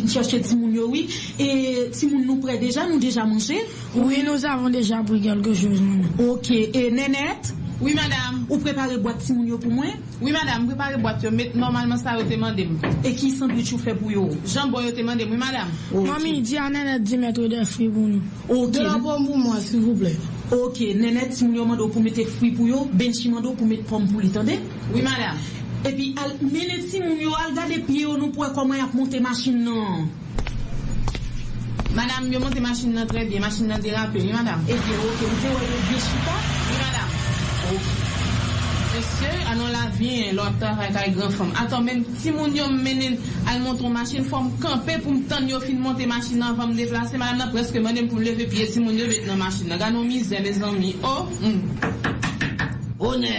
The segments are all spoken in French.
vin chercher Timoun oui. Et Timoun nous prêt déjà, nous déjà mangé? Oui, nous avons déjà pris quelque chose. Ok. Et Nénette, Oui, madame. ou préparez boîte Timoun pour moi? Oui, madame, préparez boîte mais normalement ça yo te mandé. Et qui sandwich ou fait pour yo? Jambon yo te mandé, oui, madame. Mamie, dis à Nénette de mettre des fruits pour nous. Ok. De la pomme pour moi, s'il vous plaît. Ok, Nénette, Timoun yo mando pour mettre fruits pour yo, Benchi mando pour mettre pomme pour lui, tendez? Oui, madame. epi al mene ti moun yo al gade piye yo nou pouwe koman yap monte masin nan. Madame, yo monte masin nan tre bie, masin nan derape, li madame. Epi yo, ok, mwen te woye yo bie chita? Li madame. Ok. Monsye, anon ah la vyen lota fay kay gran fom. Aton men ti moun yo menen al monton masin fom kampe pou mtan yo fin monte masin nan fom deflase. Madame nan preske menen pou leve piye ti moun yo vet nan masin nan. Ganon mizè, me zanmi. Oh, mm. One,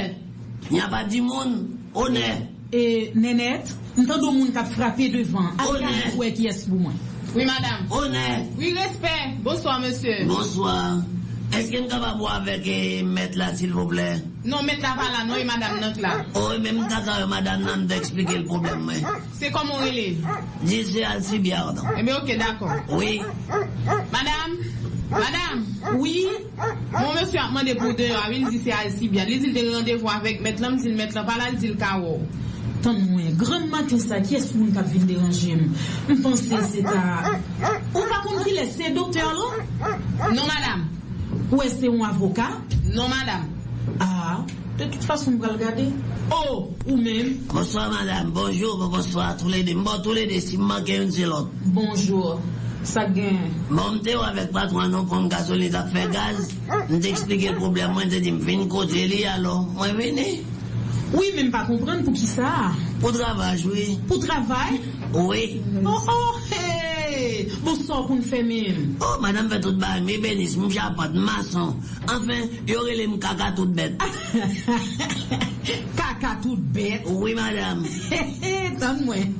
nye pa di moun. Honnête. Et Nénette, m'tando moun kap frappé devant. Honnête. gade pou e ki es pou mwen. Oui, madame. Honnête. Oui, respect. Bonsoir, monsieur. Bonsoir. Est-ce que je peux boire avec eh, maître là, s'il vous plaît? Non, met la vala, non, et madame nan la. Oh, même d'accord, madame, nan d'expliquer le problème. C'est comme on relève. Dis c'est Alcibiade. Eh bien, ok, d'accord. Oui. Madame, madame, Oui, mon monsieur a demandé pour deux heures, il dit c'est assez bien. Il dit de rendez-vous avec maître l'homme, s'il maître pas là, il dit le carreau. tan mwen, gran matin sa, ki es moun kap vin deranje m? M'pense se ta... Ou pa kon ki lese doktor lo? Non, madame. Ou est-ce un avocat? Non, madame. Ah, de toute façon, m'bral gade. Oh, ou même, Bonsoir, madame. Bonjour, bonsoir. Tous les deux. Bon, tous les deux, si me manque une, c'est l'autre. bonjour. Gen, Bon, m'te ou avec patron, non, pour gasoline, ça fait gaz. M't'expliquer le problème, moi, t'ai dit, m'vin côté li, alors. Moi, venez. oui, même pas comprendre pour qui ça? Pour travail, oui. Pour travail? Oui. Oh, oh, hey! Bon, ça qu'on fait même. Oh, madame fait tout bail, mais bénis, m'chapote, maçon. Enfin, y'aurait les m'caca toute bête. Kaka tout bête. Oui, madame. Tan mwen.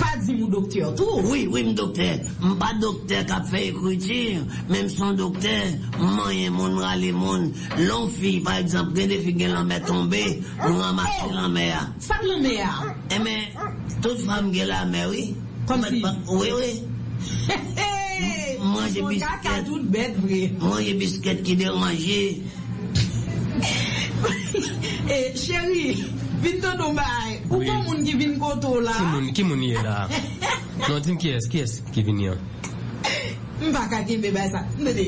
Pa di mou doktor tou. Oui, oui, m docteur. Pas docteur qui a fait écriture, même son docteur, moyen moun rale moun. L'on fille, par exemple, des filles qui l'en met tombé, nous ramasser l'en mer. Sa l mè a. Eh mais, toute femme qui la mer, oui. Komèdman, ouè ouè. Mange bisket. Mange bisket ki der manje. E, chéri, vin ton nou bay. Ou kon moun ki vin koto la? Ki moun ye la? Non, tim ki es, ki es ki vin yon? Mpa kake mbe bay sa. Mbe de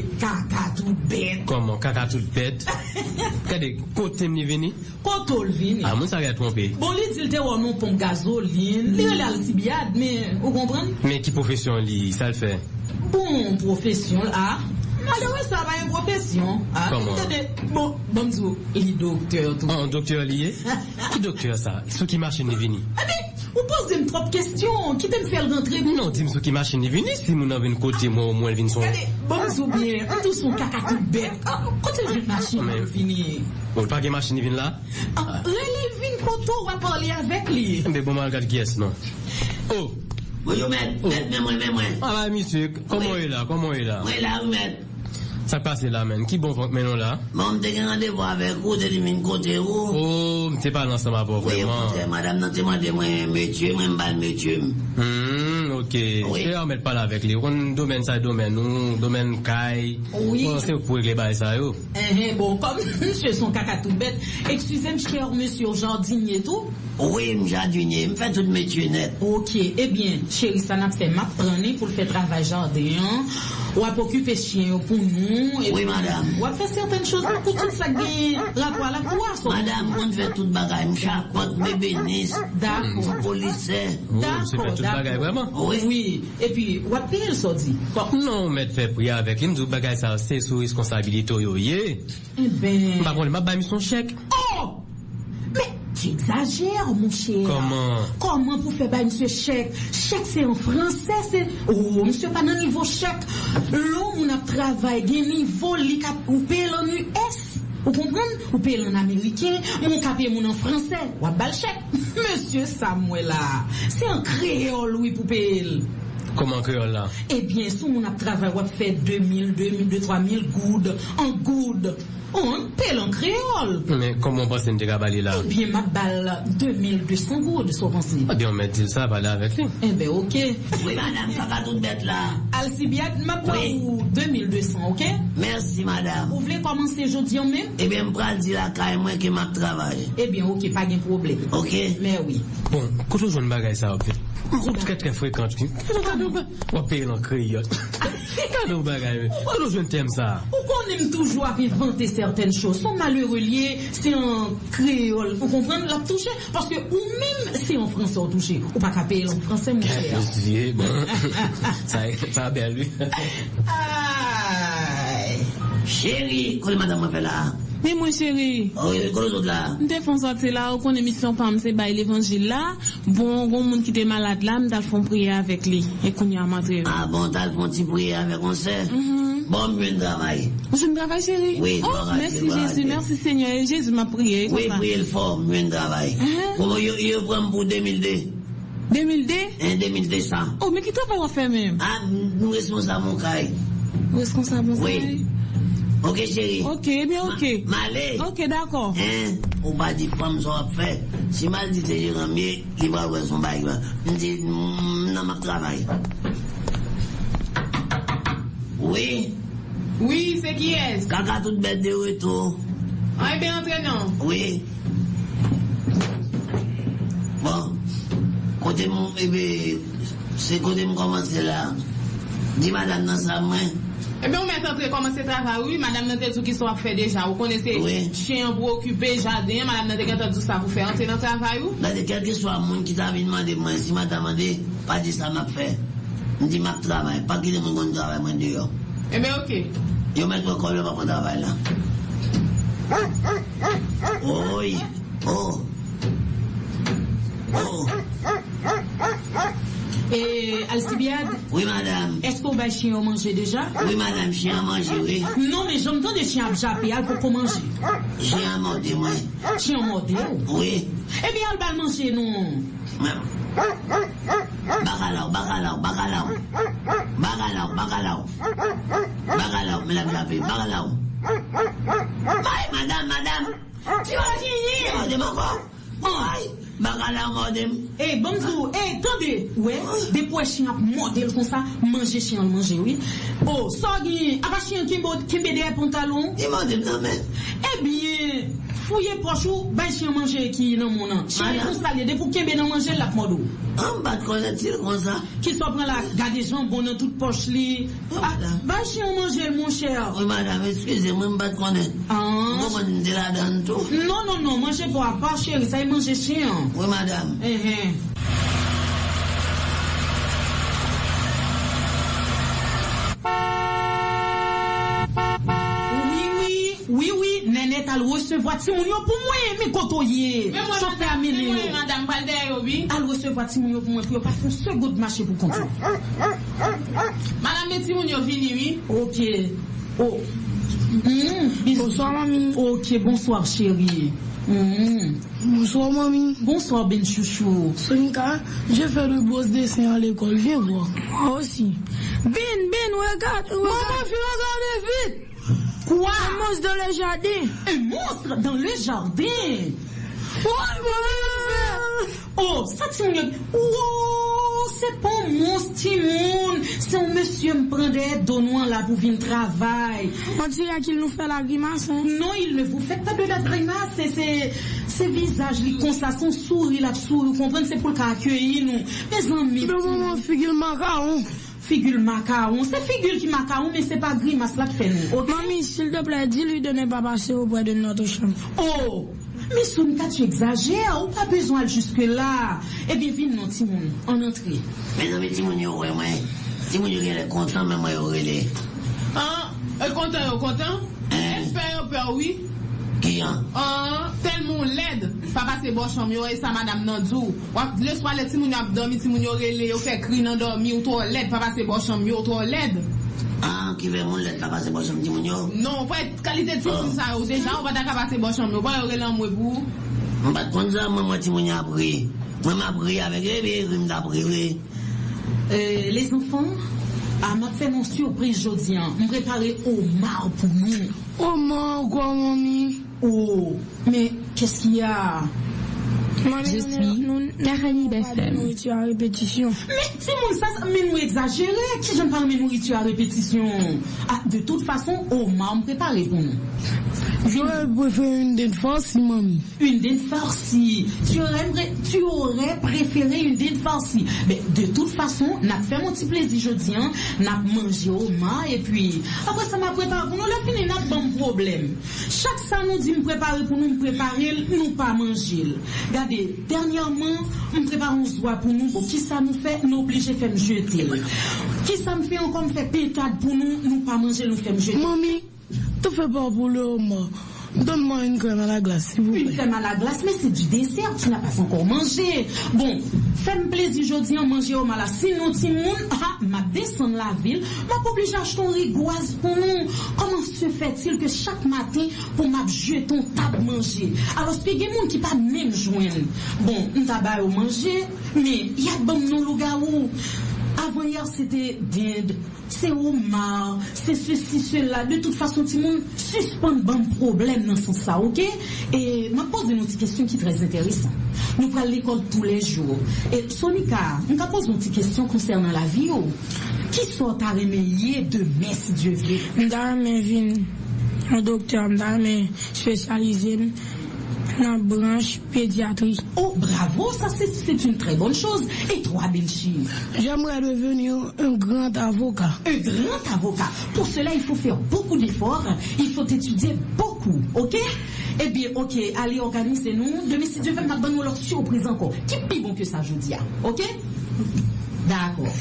tout. Koman, tout bet? Kade, kote mni vini? Koto l vin. A, moun sa re trompe. Bon, li dil te wè nou pon gazoline. Li wè al sibyad, men, ou kompren? Men ki profesyon li, sa l fe? Bon profesyon sa ba yon profesyon. Ah, Comment? Bon, bon mzou, li doktor tou. An, doktor li ye? Ki doktor sa? Sou ki machin ni vini? Ade, ou pose m trop kestyon, ki te m fèl rentre bon. Non, dim sou ki machin ni vini, si moun an vin kote mwen ou mwen vin son. Bon bien, an tou son kaka tout bet. Kote vin machin an fini. Ou pa gen machin ni vin la? Ah, Rele vin koto wap parli avek li. Mbe bon man gade ki es, non? Oh! Moi. Ah, la, e e oui, maître. Sa pase la men, ki bon la? Bon, m'te gen rendez-vous avec vous, t'es dit, côté où? Oh, mte pa nan sa ma po Oui, madame, nan te mande mwen métier, mwen mbal métier. Ok. Oui. Se an met pala vek li, kon domen sa domen nou, domen kay. Oui. Kon se pou regle bay sa yo. Eh, eh, bon, kom msye son kaka tout bet. Ekskusem, chèr msye jardinier tou. Oui, m'jardinier, m'fait tout métier net. Ok, eh bien, chéri, ça n'a fait map prendre pour le faire travail jardin, ou à occuper chien pour nous, et Oui, madame. ou à faire certaines choses pour tout ça qui rapport à la poisse. Madame, on fait tout bagay, m'chapote, m'ébénis, D'accord. m'polissais. Oh, mse Oui. Et puis, ou payer le sordi. Bon, Non, met fè priy avek li, mdou bagay sa se sou responsabilito yo ye. eh ben... Mpa kon li map bay mi son chèk. Oh! Mais tu exagères, mon cher. Comment? Comment vous faites bah, monsieur chèque? Chèque, c'est en français, c'est... Oh, monsieur, pas dans niveau chèque. L'homme, on a travaillé, des niveaux, li cap, paye. Vous comprenez? Ou paye l'en américain, mon capé mon en français. Ou à chèque. Monsieur Samuel, là, c'est un créole, oui, pour payer. Koman kreol la? Ebyen, sou moun ap travay wap fè 2000, 2000, 3000 goud, an goud. Ou an pel an kreol. Men, koman pasen te kabali la? Ebyen, ma bal 2200 goud, sou pansi. Abyon men dil sa pala avek li. Ebe, ok. Oui, madame, kaka tout bête là. Alcibiade, ma Oui. ou 2200, ok? Merci, madame. Ou vle komanse jodi an men? Eh bien, m'pral di la caille moi qui m'a travaillé. Ebyen, ok, pa gen problem. Ok? Men oui. Bon, koutou joun bagay sa wap? Mwen tre tre frekant ki. Wap pe lan kriyot. Kado bagay men? Koutou joun tem sa? Ou konem toujou ap inventer certaines choses. Son malheureux lié, c'est en créole. Vous comprenez? La touche. Parce que ou en français on touche. Ou pas capé en français, mon cher. Ye, bon. Sa bel lui. Madame m'a fait là? Men mwen chéri, Oh, quoi les autres là? mte fon sorti la, ou kon emisyon pam se bay l'evangil la, bon, gon moun ki te malade la, mta fon priye avek li, e koun ya matre. Ah bon, t'as le fond petit prier avec on sait. Bon, mieux travail. Ou je travail chéri? Oui, oh, je travaille, merci je travaille. Jésus, merci Seigneur, et Jésus m'a prié. Oui, prier le fort, mieux travail. Mhm. Comment yo, yo prend pour 2002? 2002? Hein, 2200. Oh, mais qui t'a pas fait même? Ah, nous responsables mon caille. Responsable, Oui. Ok chéri? Ok, mi ok. Ma le? Ok, d'akon. En, ou pa di fam son ap fe, si mal di te jiran mi, li ba wè son bay wè. Mwen di, mm, nan mak travay. Oui? Oui, se ki es? Kaka tout bet de ou etou. Ay be entrenan? Oui. Bon, kote mwen, ebe, se kote mwen komanse la, di madan nan sa mwen, Eh bien, on met entré commencer travail, oui, madame n'a tout qui soit fait déjà. Vous connaissez, Oui. chien pour occuper, jardin, madame n'a pas tout ça pour faire entrer dans le travail, ou? Là, de quel que soit le monde qui t'a demandé, moi, si m'a demandé, pas dit ça m'a fait. Je dis, m'a travail, pas qu'il mon bon travail, moi, dehors. Eh bien, ok. Yo mets le pas travail là. Oh, oui. Oh. Oh. Et Alcibiade, Oui, madame. est-ce qu'on va chien manger déjà? Oui, madame, chien à manger, oui. Non, mais j'entends des chiens à japper pour qu'on mange. Chien à manger, moi. Chien modèle. Oui. Eh bien, elle va manger, non. Bacalao, bacalao, bacalao. Bacalao, bacalao. Bacalao, me la frappé, bacalao. Aïe, madame, madame. Tu vas finir, madame, encore. Oh, aïe. Bacalao, madame. Eh, bonjour, eh, attendez, ouais, des pois chiens modèle comme ça, manger chien, manger, oui. Oh, qui, à pas chien qui qui met des pantalons, Dis, madame, non, mais. eh bien, fouillez poche ou, ben chien manger qui dans mon an. Chien installé, des pour qui dans manger la modo. On va te connaître comme ça. Qui soit prend la, garde jambon dans toute poche li. Oh, Ah, ben chien manger, mon cher. Oui, madame, excusez-moi, je ne connaître. Ah. Comment tu es là dans tout? Non, non, non, manger pas, pas chérie, ça y manger chien. Oui, madame. Eh, eh. Oui, oui, oui, oui, Néné, t'as le recevoir Timounio pour moi, mais kotoye. Mais moi, Chauffeur madame, madame Balder, oui. T'as le recevoir Timounio pour moi, pour pas faire un second marché pour compter. Madame yo vini, oui. Ok. Oh. Mm, bisous. Bonsoir, mamie. Ok, bonsoir, chérie. Mm. Bonsoir, mamie. Bonsoir, Ben Chouchou. Sonika, j'ai fait le boss dessin à l'école. Viens voir. Moi aussi. Ben, Ben, regarde. Maman, fais regarder vite. Quoi? Un monstre dans le jardin. Un monstre dans le jardin? Ouais, maman. Oh, ça Timoun, oh, c'est pas un monstre Timoun, c'est un monsieur me prend des donnants là pour venir travail. On dirait qu'il nous fait la grimace. Hein? Non, il ne vous fait pas de la grimace, c'est, c'est, c'est visage, li comme ça, son sourire là, sourire, vous comprenez, c'est pour le cas accueillir nous. Mes amis, Mais maman, figure le macaron. figure macaron, c'est figure qui macaron, mais c'est pas grimace là qui fait nous, ok? Mamie, s'il te plaît, dis-lui de ne pas passer auprès de notre chambre. Oh, mais Sonika, tu exagères, ou pas besoin de jusque là. Eh bien, viens non, Timoun, en entrée. Mais non, mais Timoun, yo, ouais, yo, il est content, mais moi, yo, est. Hein? Euh, content, yo, content? Hein? Espère, yo, peur, oui. Qui, hein? Hein? Tellement laide. Papa se bon chambre, yo, sa madame nan djou. Wap, le soir, le timoun yo ap dormi, timoun yo nan dormi, ou se laide. Ah, qui veut mon lettre, là, c'est bon, je me dis, mon yo? Non, pou et qualité de timoun Oh. sa yo. Deja, ou pa ta ka pase bon chambre, yo, pa yo rele an mwe pou. Les bébés, il m'a pris, oui. Euh, les enfants, ah, m'a fait mon surprise aujourd'hui. hein. Me préparer au mar pour nous. Man, quoi, mamie? Oh, mais qu'est-ce qu'il y a? Je suis nous- FM. nourriture à répétition. Mais Timon, ça, ça- mais nous exagérer. Qui j'aime parler de nourriture à répétition ah, De toute façon, au mar me préparer pour nous. J'aurais préféré une dinde farcie, mamie. Une dinde farcie. Tu aurais, tu aurais préféré une dinde farcie. Mais de toute façon, n'a fait mon petit plaisir jeudi, hein. N'a mangé au mar et puis après ça m'a préparé pour nous. Le fini n'a pas de problème. Chaque ça nous dit me préparer pour nous, me préparer, nous pas manger. Dernièrement, me prépare un soir pour nous. Qui ça nous fait? Nous obligés de faire jeter. Qui ça me fait encore me fait pétade pour nous, nous pas manger, nous faire jeter. Mamie, te fais pas pour le. Donne-moi une crème à la glace, s'il vous Une plaît. crème à la glace, mais c'est du dessert, tu n'as pas encore mangé. Bon, fais-moi plaisir aujourd'hui en manger au malade. Sinon, Timoun, ah, m'a descendre la ville, m'a obligé d'acheter un rigoise pour nous. Comment se fait-il que chaque matin, pour m'a jeter ton table manger? Alors, c'est des gens qui pas même joindre. Bon, on t'a pas au manger, mais il y a bon non loup-garou. Avant hier, c'était dinde, c'est homard, c'est ceci, cela. De toute façon, tout le monde suspend bon problème dans ce sens ça, ok? Et m'a posé une petite question qui est très intéressante. Nous prenons l'école tous les jours. Et Sonika, on va poser une petite question concernant la vie. oh. Qui sort à remédier demain, si Dieu veut? M'dame vin un docteur, m'dame spécialisé dans la branche pédiatrie. Oh, bravo, ça c'est une très bonne chose. Et toi, Belchi? J'aimerais devenir un grand avocat. un grand avocat. Pour cela, il faut faire beaucoup d'efforts, il faut étudier beaucoup, ok? Eh bien, ok, allez, organisez-nous. Demain, si Dieu veut, nous donner leur surprise encore. Qui est plus bon que ça, je dis, ah, ok? D'accord.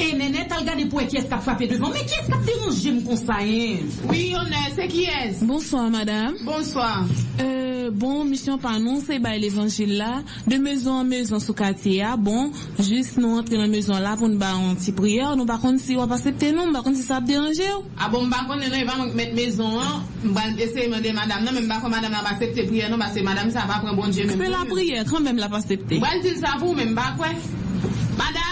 On est. Et Néné, t'as regardé pour qui est-ce qui a frappé devant, mais qui est-ce qui a dérangé mon conseil? Oui, on est. C'est qui est Bonsoir, madame. Bonsoir. Euh, bon, mission par nous, c'est bah, l'évangile là. De maison en maison sous quartier, ah, bon, juste nous entrer dans la maison là pour nous faire une petite prière. Nous, par contre, si on va pas accepter nous, par contre, si ça va déranger. oh. Ah bon, bah, on est, il va mettre maison, hein. Bah, essayer de demander madame, non, même pas comme madame n'a pas accepté prière, non, parce que madame, ça va prendre bon Dieu. Fais la prière, quand même, la pas accepter. Bah, dire ça pour même, bah, quoi? Madame.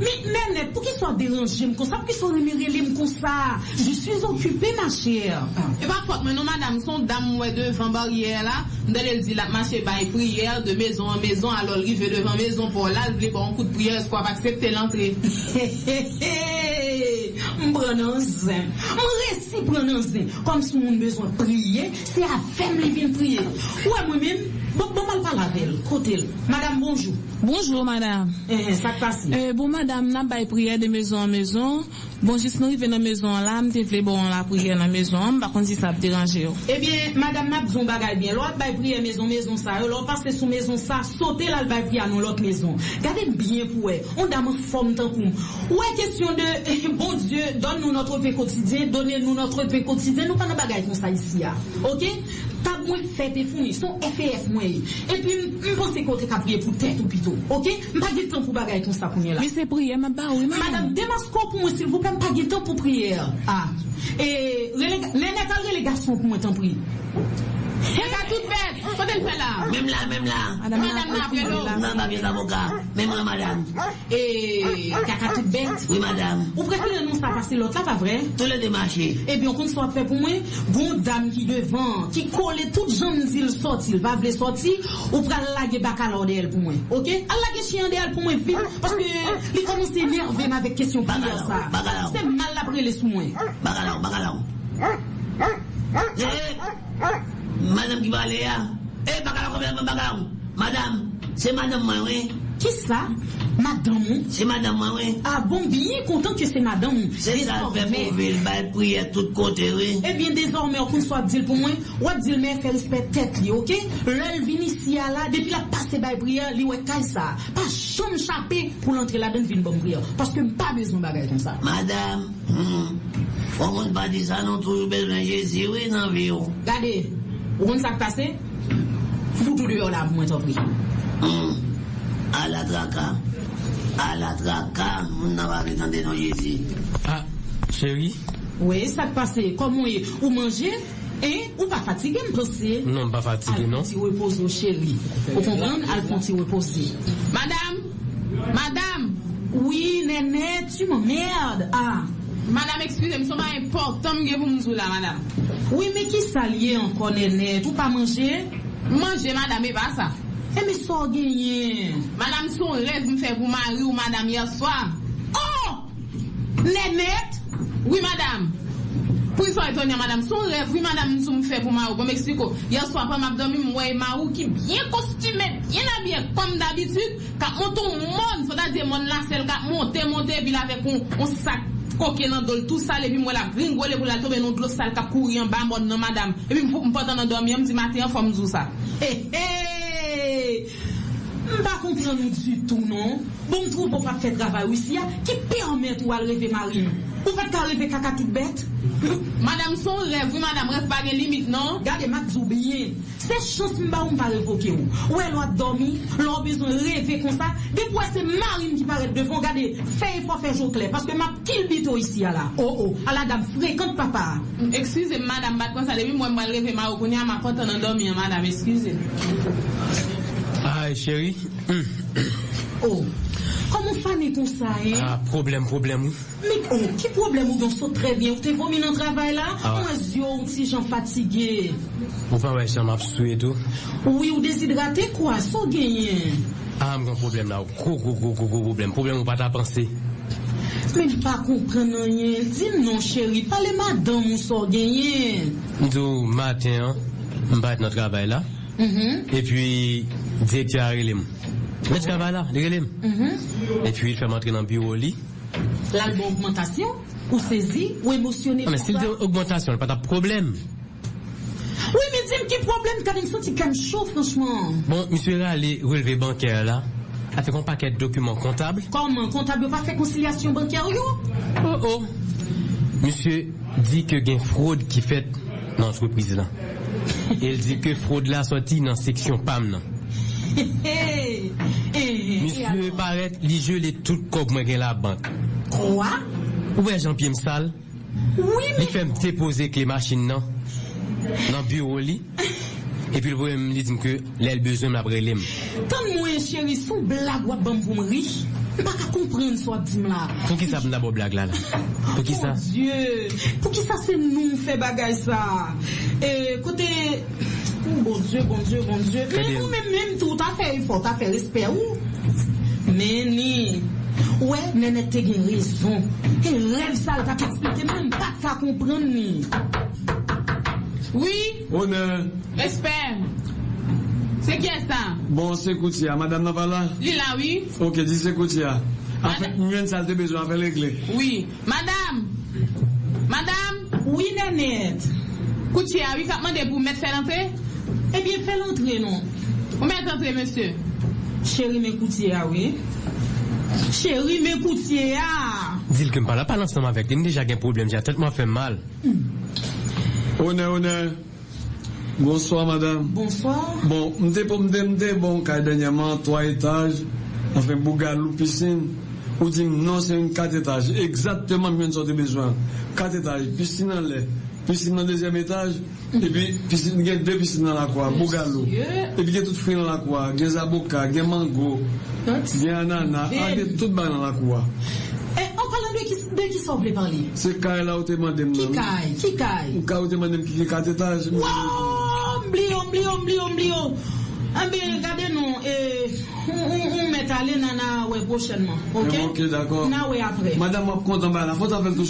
Mais Néné, pour qu'il soit dérangé comme ça, pour qu'il soit remiré comme ça. Je suis occupée, ma chère. Et pas faute, mais non, madame, son dame, ouais, devant barrière là, elle dit la marché by prière de maison en maison, alors il veut devant maison pour là, il pas un coup de prière, est-ce qu'on va accepter l'entrée? Mbranan zin, mresi pranan zin Kom si moun bezon priye Se a fem li vin priye Ouè mwen men, bon bon mal pa lavel Kote l, madame bonjou Bonjour, madame. Eh, eh, sak pasi Euh, bon, madame, n'a pas prière de maison en maison. Bon, juste nous arrivons dans la maison là, m'te fait bon la prière dans la maison, par contre, si ça va déranger. oh. Eh bien, madame map zon bagay bien. L'autre bay priye maison, maison sa L'autre passe sous maison sa, sote la l bay priye anon l'autre maison. Gade bien pou wè On dame forme tan koum Ouè question de, eh, bon Dieu, donne-nous notre pain quotidien Donnez-nous notre pain quotidien. Nous pas nan bagay kon sa ici ya Ok? Tab mwen e founi, son FF mwen E pi m pense kote ka priye pou tèt ou pito Ok? M pa gen tan pou bagay kon sa kounye la Mais c'est prière, ma bah oui, Madame, demasko pou mwen s'il vous plaît, m pa gen tan pou prière Ah E, lene kal rele garçon pou mwen tan priye Elle a toute bête, quand elle fait là. Même là, même là. Madame, Madame, là. Non, pas bien avocat. Même moi, madame. E, kaka tout bête Oui, madame. Ou préférez non ça passer l'autre là, pas vrai? Tous les démarchés. Eh bien, on soit fait pour moi, bon dame qui devant, qui colle toute jambe d'il sorti, il va vouloir sortir, ou pral laguer bacalao de elle pour moi. Ok? Elle laguer chien de elle pour moi vite, parce que, il commence à énerver avec question prière ça. C'est mal après les sous moi. Bacalao, bacalao. Eh, madame qui parle là. Eh, bacalao, combien de bacalao? Madame, c'est madame moi, oui. Qui ça? Madame? C'est madame moi, oui. Ah bon, bien content que c'est madame. C'est ça, fait Désormais. pour ville, bail prière tout côté, oui. Eh bien, désormais, on soit dire pour moi, ou dire mais faire respect tête li, ok? L'elle vient ici là, depuis la passe by prière, li ouais caille ça. Pas chambre chapé pour l'entrer là-dedans vinn bonne prière. Parce que pas besoin de bagay comme ça. Madame, hum, faut qu'on pas dire ça, non, toujours besoin de Jésus, oui, dans la vie, oh. Regardez, vous comprenez ça qui passe? Foutou prie. Hum, à la traca, à la de Jésus. Ah, chérie, Oui, ça qui passe. Comment est, ou manger? E, ou pa fatige m'pense? Non, pas fatigué, Al non? fon ti repose yo chéri. Ou kompran? Al repose. Madame, madame, Oui, nene, tu m'emmerde. Ah, madame, excusez, mson pa important pou mzou la, madame. oui, mais qui s'allier encore, nene? Ou pa manje? Manje, madame, e pa sa. E, mais so genyen. Madame, son rêve me fait pour mari ou madame hier soir. Oh! Nenet? Oui, madame. Pour ça, étonné, madame, son rêve, oui, madame, nous me fait pour Marou. Bon, m'explique. Hier soir, après, m'a dormi, moi et Marou, qui bien costumé, bien habillé, comme d'habitude, quand monte au monde, c'est-à-dire, mon là, c'est le monter, monter, puis avec un sac, koke nan dol tout sal, epi mwen la gringole pou la tobe nou dlo sal ka kouri an ba moun nan madame. Epi mwen potan nan dormi, mwen di mati an fòm zou sa. He he! Mwen pa kompren nou du tout, non? Bon trou pou pa fè travay ou si ya, ki permèt ou al revè marim. Ou fèt ka reve kaka tout bête? Madame, son rêve, oui, madame, rêve pas de limite, non? Gade mak zoubliye, se chans mba ou mpa revoke ou. Ou el wap dormi, lor bezon reve kon sa, depwa se marine ki paret devon, gade, fè y fò fè jo kle, paske map kil bito isi ya la. Oh oh, ala dam frekant papa. Excusez, madame, bat sa, depuis moi, moi, rêve Marou, qu'on y a ma porte en dormir, madame, excusez. Ay, chéri. Hum. Oh, koman fane kon sa, eh? Ah, problem, problem. Mik, oh, ki problem ou don so tre bien? Ou te vomi nan travay la? Ah. Mwen zyo ou ti jan fatige. Ou pa wè chan map sou et tout. Oui, ou desidrate kwa? So genyen? Ah, mwen problem la. Kou, kou, kou, kou, kou, problem. Problem ou pa ta panse. Men pa kompren nan yen. Din non, chéri. Pale madame ou so genyen. Dou, matin, mbat nan travay la. Mhm, Et puis, direkteur a relem. Le travay la, li relem. mhm. Et puis, il fait m'entrer dans le bureau. L'album augmentation? Ou sezi? Ou? Ah, mais c'est de augmentation, pas de problème. Oui, men dim ki problem kade m senti kan chou, franchement? Bon, monsieur a allé relevé bancaire là. A fait un paquet de documents comptables. Koman, kontab yo pa fè konsilyasyon bankyer yo? Oh oh. Monsieur dit que gen fraude qui fait dans l'entreprise là. Il dit que fraude là sorti dans section PAM là. Monsieur paraît li gelé tout comme moi gen la banque. Quoi? Ouais, Jean-Pierre Msal? Oui, Il mais... fait me déposer que les machines non? Dans le bureau li. Et puis le voyait me dit que l'aile besoin m'après l'aime. Tan mwen chéri, sou blag wap ban pou m ri, mpa ka kompren so ap dim la. Pour qui ça me d'abord blague là là? Pour qui ça? Mon Dieu, pou ki sa se nou fè bagay sa? E, E, kote, oh, bon dieu, bon dieu, bon dieu, men ou men men tout a fe, il faut a fe l'espère ou. Men ni, ouè, men ete gen rezon. E rev sa l ta te eksplike, men pa ta kompren ni. Oui? Onen. Espère. Se kye sa? Bon, se koutia. Madame Napala? Li la, oui. Ok, di se koutia. En fait, mwen salte bezon, en fait, l'ekle. Oui. Madame! Madame! Oui, nanette. Koutia, oui, qu'a demandé pour mettre faire l'entrée? Eh bien, fè l'entrée, non? Vous mettez l'entrée, monsieur? Chéri, m'écoutier, ah oui? Chéri, m'écoutier, ah! Dis que me parle pas ensemble avec lui. Déjà un problème, j'ai tellement fait mal. Honneur, honneur. Bonsoir, madame. Bonsoir. Bon, m'te pour m'te m'te bon, car dernièrement, trois étages, enfin, bougalou, piscine. Ou dit non, c'est une quatre étages. Exactement, bien sorte de besoin. Quatre étages, piscine en l'air. Piscine dans le deuxième étage, et puis piscine, il y a deux piscines dans la bougalou. Monsieur. Et puis il y a tout fruit dans la cour, il y a zaboka, il y a mango, il y a ananas, il y a tout dans la cour. Eh, en parlant de qui, de qui s'en voulait parler? C'est quand là où tu m'as Qui demandé. caille? Qui caille? Quand où tu m'as demandé qui est quatre étages? Wow! Mblio, mblio, mblio, mblio. Ah nous, eh, on, on, on met la ouais prochainement, ok? Ok, d'accord. Na ouais après. Madame bah, la faute à faire tout.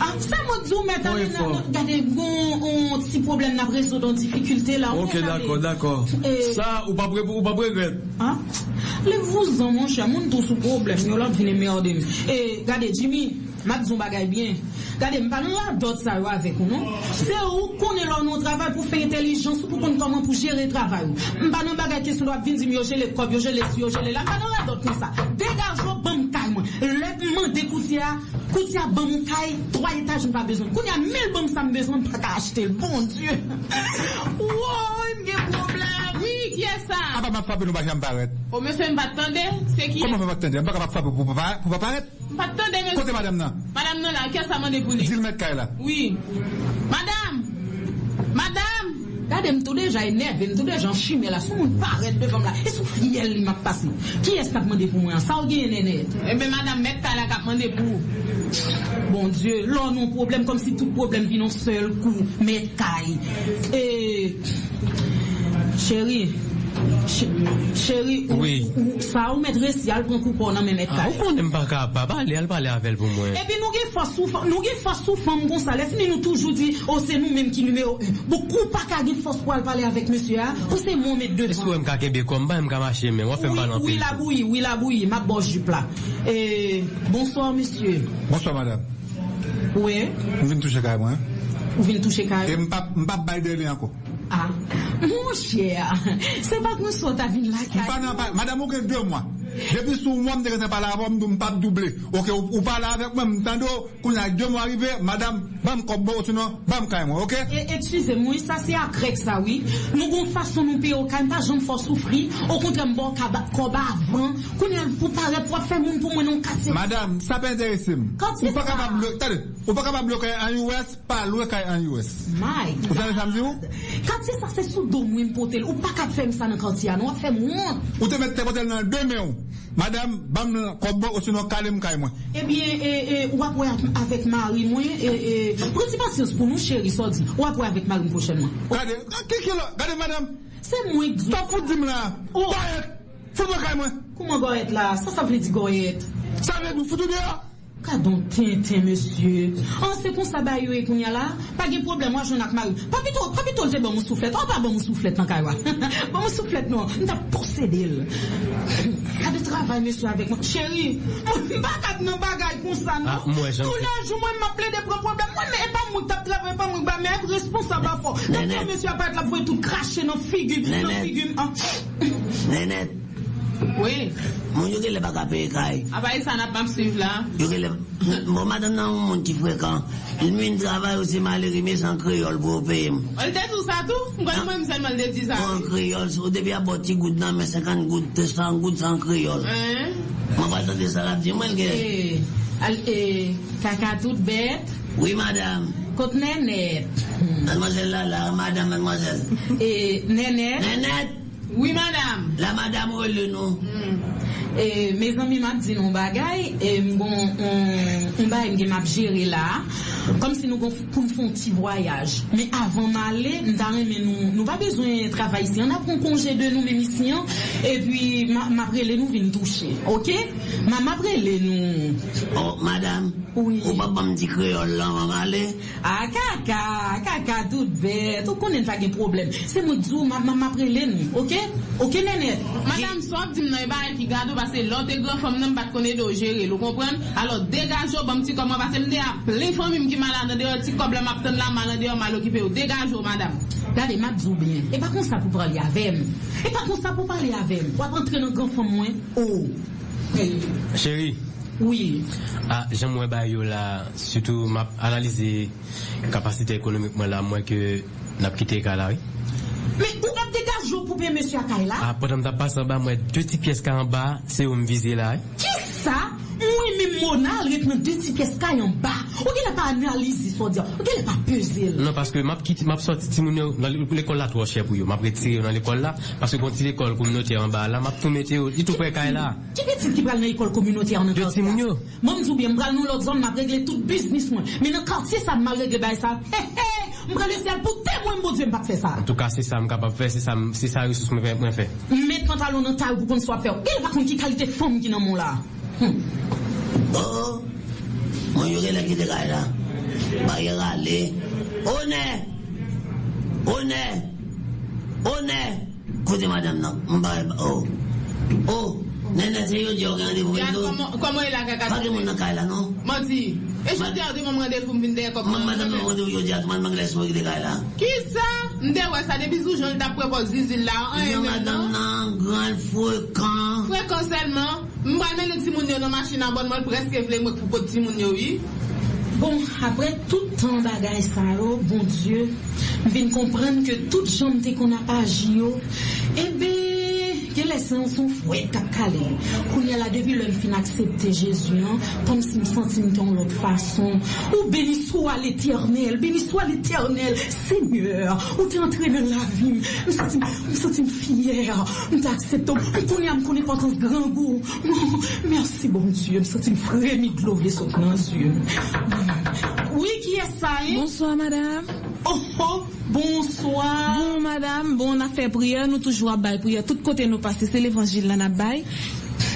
Ah, ça m'a dit, on met aller Oui, dans, fort. regardez, bon, un petit problème n'a résoudre dans difficulté là. on Ok, d'accord, d'accord. Eh. Ça, ou ou pas prêt, Grette. Hein? Lève-vous-en, mon cher, moun la vine merde. Eh, gade, Jimmy, m'a dit un bagay bien. Gade, m'pa nan la dot sa yo avec ou non? C'est ou konen nou travail pour faire intelligence ou pour konen comment pour gérer travail ou. M'pa nan bagay question doit vin di mi yo jele kob, yo jele si, yo jele la. M'pa nan la dot kon sa. Dégage yo bam kay mwen. Lèp mwen de koutia, koutia bam kay, 3 étages m'pa besoin. Kounya 1000 bam sa m'besoin m'pa ka acheter. Bon Dieu. Problème. Oui? Ah. Oh, pour pour. M'attendez, monsieur? Côté madame, non. Madame, non, là, qu'est-ce que ça m'a pour lui? Dis le mec là. Oui. Madame! Gade m tou deja enerve, m tou deja chime la, sou moun paret devan la. E sou friel li map pase. Ki es kap mande pou mwen? Sa ou gen nenet? Ebe madame met ta la kap mande pou. Bon Dieu, lò non problem, kom si tout problem vi non sel kou. Met kay. E... Chéri, ch- chéri, ou, Oui. ou, sa ou pran kou pou nan men met Ah, kay. ou konen pa kapab, ale, al pale avel pou mwen. E pi nou gen fasou, nou gen fasou fam kon sa, lesi nou toujou di, o se nou menm ki numero 1. Bokou pa ka gen fos pou al pale avek monsie a, ou se moun met devan. Eskou m ka kebe komba, m ka mache men, wafem pa nan Oui, oui, la bouillie, oui, la bouillie, ma boche du plat. Et, bonsoir, monsieur. Bonsoir madame. Oui, vous venez toucher E carré. mpap mpap bay de li anko. Ah, Mon chè, se pa kon sou ta vin lakay. Madame ou gen 2 mwa. Depi sou mwam de kete pala avom, mwen pap double. Ok, ou pala avek mwen, mtando, koun la diyo mwen arrive, madame, bam kopbo, sinon, bam kay mwen, ok? Etuse mwen, sa se akrek sa, oui. Nou goun fason nou pe, ou kan pa jom fos soufri, ou kontre mbo koba avan, koun el pou pare pou fe moun pou mwen nou kase. Madame, sa pe interese m. Ou pa kapab blok, tade, ou pa kapab blok an US, pa lwe kay an US. My God. Ou sa le samzi ou? Kati sa se sou do mwen potel, ou pa kap fe m sa nan kati an, ou fe m wot. Ou te met te potel nan deme ou? Madame, bam ou sinon kalem kay mwen. Eh bien, eh, eh, ou après avec Marie, moi, eh, eh, prenez patience pour nous, chérie, ça dit. Ou après avec Marie prochainement. Gade, ki ki lo, gade madame, C'est moi qui stop fout dim la. Oh. Goyet, fout mwen kay mwen. Comment goyette là? Ça, ça veut dire goyette. Sa nou foutou diya. Kadon tintin, monsieur? An se kon sa bayo e koun ya la, pa gen problem, moi j'en ak Marie. Papi to, papi to le bon mou souflet. An pa bon mou souflet nan kaywa. bon mou souflet non, nou ta posede l. Kade travay, monsieur, avec moi? Chéri, mba kat nan bagay kon sa, non? Ah, moi, j'en Tout sais. la jou, moi, m'a ple de pro problem. Moi, mais pas moi tap travay, pas moi, mais responsable à fort. Donc, monsieur a pas être là pour tout cracher dans figu, dans Néné. figu. ah. Nenet, Oui. moun yo le baka pe kay. Abaye sa nap map suiv la. Yo ke le... Bon, madame nan moun ki frekant. Il mwen travay ou se mali rime san kriol pou peye m. Ol te tout? Sa tout? Mwen mwen mwen mwen de di sa. An kriol, sou debi a boti nan men 50 gout, 100 gout san kriol. Hein? Sa la ke. Eh, eh, kaka tout bête, Oui, madame. kote nenet. Mademoiselle madame, mademoiselle. Eh, nenet. Nenet, Oui madame. la madame rele nou. E, me zan mi map di nou bagay, e, mgon, on, on mge map jere la, kom si nou gon pou m fon ti voyaj. Me avan male, mdare men nou, nou pa bezwen travay si, an ap kon konje de nou men misyon, e pi ma, maprele nou vin touche, ok? Ma maprele nou. Oh, madame. Oui. Ou pa bam di kriol la, maman ale. A kaka, kaka tout bet, ou konen pa gen problem. Se mou dzou, ma, ma maprele nou, ok? Okè nenè, madame sop di m nan e barel ki gado basè lote gran fòm nan bat konè do jere, lò kompren? Alò degajo bom ti koman basè m de a ple fòm im ki malade de yo, ti koble map ten la malade yo mal okipe yo, degajo madame. Gade map zou bien, e pa kon sa pou pralè avèm, e pa kon sa pou pralè avèm, wap antre nan gran fòm mwen, ou. Chéri. Oui. Ah, j'aimerais bah yo là surtout m'a analyser capacité économiquement là moins que n'a quitté Calari. Kite ka la, oui. Men, ou ap degajo pou pe Monsie Akay la? Ah, potan ta pasan ba mwen, dwe ti piyes ka an ba, se ou m vize la, oui. Ki sa? Mwen men monal ret nan de ti pies kay an ba. Ou gen la pa analize so diyan. Ou gen la pa pezel. Non, paske map kiti, map sorti ti moun yo nan l'ekol la tro chè pou yo. Map retire yo nan l'ekol la, paske konti l'ekol kouminote an ba la, map tou mette yo, itou pre kay la. Ki petit ki pral nan ekol komunote an nan De ti moun yo. Mwen mzou bien, mbral nou lot zon, map regle tout business mwen. Men nan kartye sa mmal regle bay sa. He he, Mwen le sel pou te mwen mbo djem pa te fe sa. En tout ka, se sa m kapap fe, se sa se yon sou mwen fe mwen fe. Met pantalon nan ta ou pou kon swa fe ou. El bakon ki kalite fom ki nan moun la. Oh, mwen yore le ki de gay la. Baye rale. One, one, one. Kote madame nan, mwen baye ba, oh, oh. Se yo diyo gen komo e la kaka. Pake moun nan kay la, non? Mati. E chote a di mwen mwen de pou mvin de kop. Man madame nan mwende yo diyo man mangles mwen kite kay la. Ki sa? Mde wè sa de bizou joun ta propos zizil la. An Yo yon madame nan, gran fwekan. Fwe konselman, mwen men le timoun yo nan bon mwen preske vle mwen pou pot timoun yo yi. Bon, apre tout tan bagay sa yo, bon Dieu, vin komprenn ke tout jante kon ap aji yo, ebe, gen lese an son fwet kap kale. Kounye la devi lèm fin aksepte Jezu, an, kom si m senti m ton lot fason. Ou béni soit l'éternel, béni soit l'éternel, Seigneur, ou te entre nan la vi, m senti m senti m fiyer, m te aksepte, m kounye m kounye potans gran gou. Merci bon Dieu, m senti m fremi glove son nan Dieu. Oui, qui est ça? Hein? Bonsoir, madame. Oh, oh, bonsoir. Bon, madame, bon, on a fait prière, nous toujours à bail prière. Tout côté nous passer, c'est l'évangile là, à bail.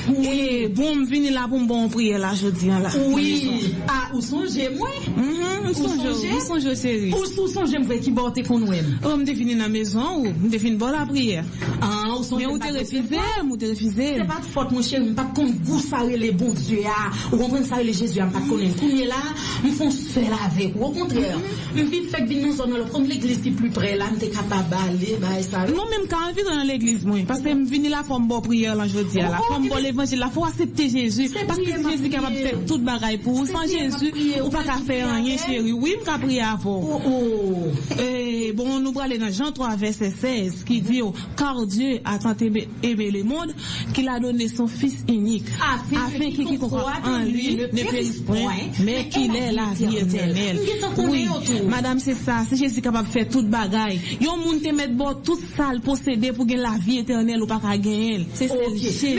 Et bon, m vini là pour m bon prière là, jeudi, là. Oui. Ah, ou songe moi? Mhm, ou songe, songe? ou songe, chérie? Ou sou songe m vwe ki bote kon wèm? Oh, m te fini dans la maison, ou? M te fini bon la prière? Ah, ou songe Mais ou te refusé, ou te refusé? C'est pas de faute, mon chéri, m pa kon gou sare le bon Dieu ya. Ou kompren sare le Jésus ya, m pa konen. Kounye la, m fon seul avec. Ou au contraire, m vin fèk vin nou zon lò, prom l'église ki plus près là, m te kapab ale, ba, e sa. Non, même quand je dans l'église, moi, parce que je venu là pour me bon prière, là, je dis, là, Oh, pour me oh, bon l'évangile, là, faut accepter Jésus, C'est parce que ma Jésus est capable de faire toute bagaille pour vous, C'est sans ma Jésus, ou pas qu'à faire rien, chérie, oui, m'ka prier avant. Oh, oh. Et bon, nous aller dans Jean 3, verset 16, qui dit, oh, car Dieu a tant aimé, le monde, qu'il a donné son Fils unique, Afin que qu'il croit en lui ne périsse point, mais qu'il ait la vie éternelle. Oui, madame, c'est ça, c'est Jésus capable de faire toute bagaille. Yon moun te met bon tout sale possédé pour gagner la vie éternelle ou pas qu'à gagner. C'est c'est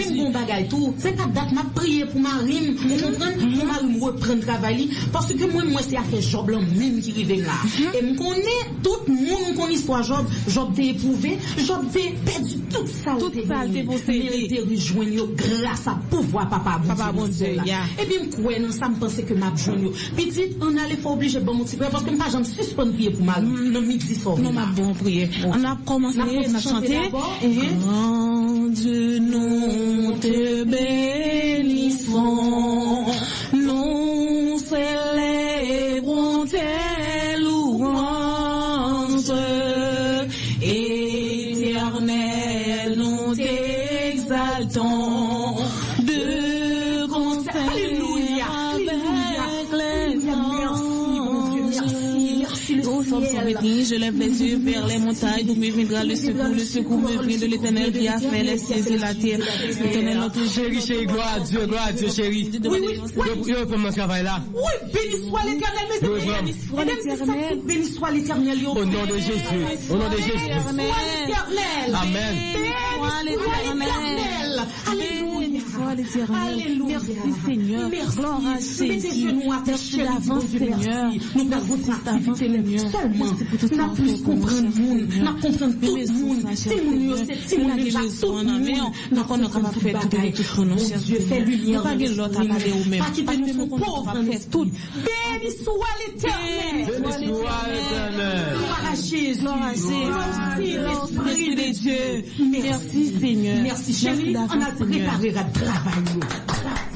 Bagay tout, c'est pas date m'a prié pour Marim, vous comprenez? Pour Marim reprendre travail parce que moi moi c'est affaire Job là même qui rive là. Et me connaît tout le monde connaît histoire Job, Job t'est éprouvé, Job t'est perdu toute ça. Toute saleté possédée. Mais il t'est rejoint grâce à pouvoir papa Papa bon Dieu. Et puis me croire dans ça me pensait que m'a joint yo. Petit on allait faut obligé bon mon petit parce que pas jamais suspendre prier pour Marim. Non midi soir. Non, ma bon prière. On a commencé, On a chanté. Quand Dieu nous te bénissons, lève les yeux vers les montagnes, d'où me viendra le secours, le secours me vient de l'éternel qui a fait les cieux et la terre. L'éternel notre. Chérie, chérie, gloire à Dieu, gloire à Dieu, chérie. Oui, oui, Yo, yo, pour mon travail là? Oui, béni soit l'éternel, mes Oui, amis. oui. Béni soit l'éternel. Au nom de Jésus, au nom de Jésus. Amen. Béni soit l'éternel. Alléluia. Soit l'éternel. Alléluia. Merci Seigneur. Gloire à terre, Merci d'avance Dieu, Seigneur. merci. Nous avons d'avance Seigneur. Seulement, ce plus comprendre nous, monde, Seigneur. n'a comprendre tout le monde. C'est mon Seigneur. c'est Nous mon besoin, tout le monde. comprendre fait tout nous, Dieu, Seigneur. fais lumière Nous pas l'autre même. Pas nous nous faire tout. Béni soit l'éternel. Béni soit l'éternel. Merci, l'Esprit de Dieu. Merci. Seigneur. Merci chérie, on a préparé à travailler.